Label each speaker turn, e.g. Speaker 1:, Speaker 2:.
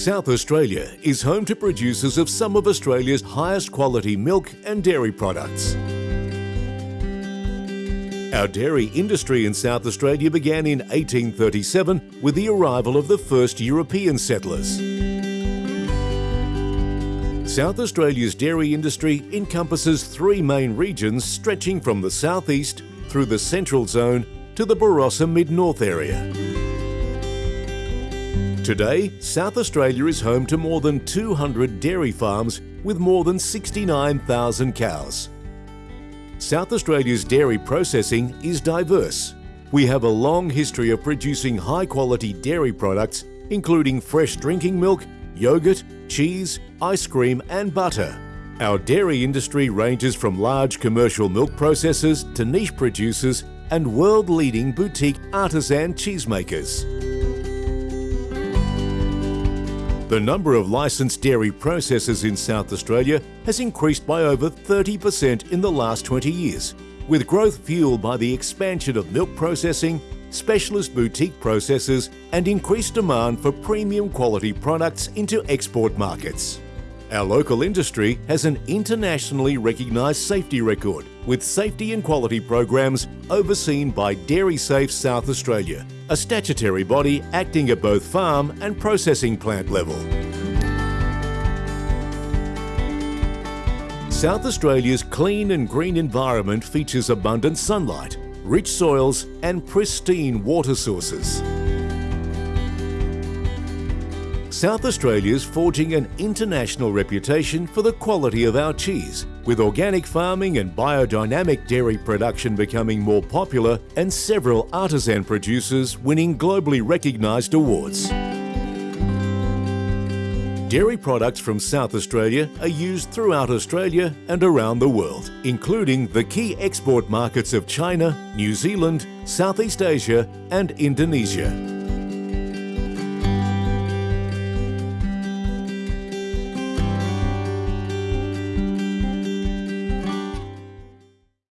Speaker 1: South Australia is home to producers of some of Australia's highest quality milk and dairy products. Our dairy industry in South Australia began in 1837 with the arrival of the first European settlers. South Australia's dairy industry encompasses three main regions stretching from the southeast through the central zone to the Barossa Mid-North area. Today, South Australia is home to more than 200 dairy farms with more than 69,000 cows. South Australia's dairy processing is diverse. We have a long history of producing high-quality dairy products including fresh drinking milk, yogurt, cheese, ice cream and butter. Our dairy industry ranges from large commercial milk processors to niche producers and world-leading boutique artisan cheesemakers. The number of licensed dairy processors in South Australia has increased by over 30% in the last 20 years, with growth fueled by the expansion of milk processing, specialist boutique processors and increased demand for premium quality products into export markets. Our local industry has an internationally recognised safety record with safety and quality programs overseen by Dairy Safe South Australia, a statutory body acting at both farm and processing plant level. South Australia's clean and green environment features abundant sunlight, rich soils and pristine water sources. South Australia is forging an international reputation for the quality of our cheese, with organic farming and biodynamic dairy production becoming more popular and several artisan producers winning globally recognised awards. Dairy products from South Australia are used throughout Australia and around the world, including the key export markets of China, New Zealand, Southeast Asia and Indonesia.